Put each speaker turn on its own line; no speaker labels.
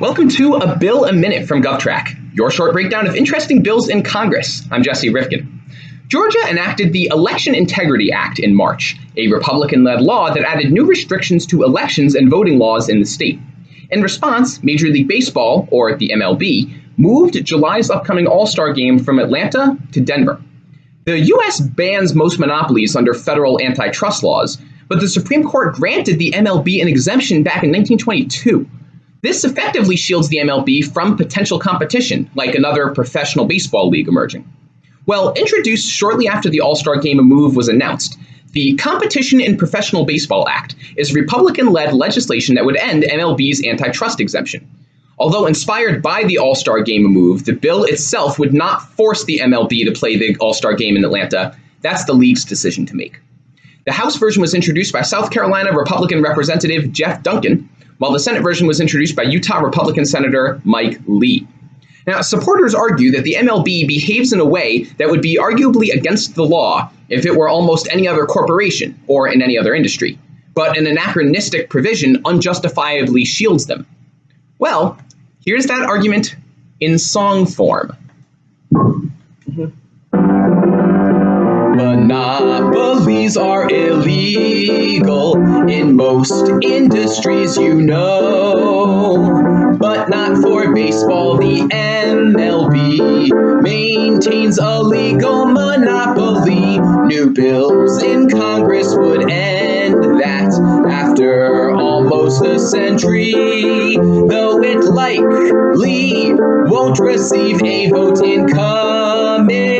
Welcome to A Bill a Minute from GovTrack, your short breakdown of interesting bills in Congress. I'm Jesse Rifkin. Georgia enacted the Election Integrity Act in March, a Republican led law that added new restrictions to elections and voting laws in the state. In response, Major League Baseball, or the MLB, moved July's upcoming All Star game from Atlanta to Denver. The U.S. bans most monopolies under federal antitrust laws, but the Supreme Court granted the MLB an exemption back in 1922. This effectively shields the MLB from potential competition, like another professional baseball league emerging. Well, introduced shortly after the All Star Game A move was announced, the Competition in Professional Baseball Act is Republican led legislation that would end MLB's antitrust exemption. Although inspired by the All Star Game move, the bill itself would not force the MLB to play the All Star Game in Atlanta. That's the league's decision to make. The House version was introduced by South Carolina Republican Representative Jeff Duncan, while the Senate version was introduced by Utah Republican Senator Mike Lee. Now, supporters argue that the MLB behaves in a way that would be arguably against the law if it were almost any other corporation or in any other industry, but an anachronistic provision unjustifiably shields them. Well, here's that argument in song form. Mm-hmm. Monopolies are illegal in most industries, you know, but not for baseball. The MLB maintains a legal monopoly. New bills in Congress would end that after almost a century, though it likely won't receive a vote in committee.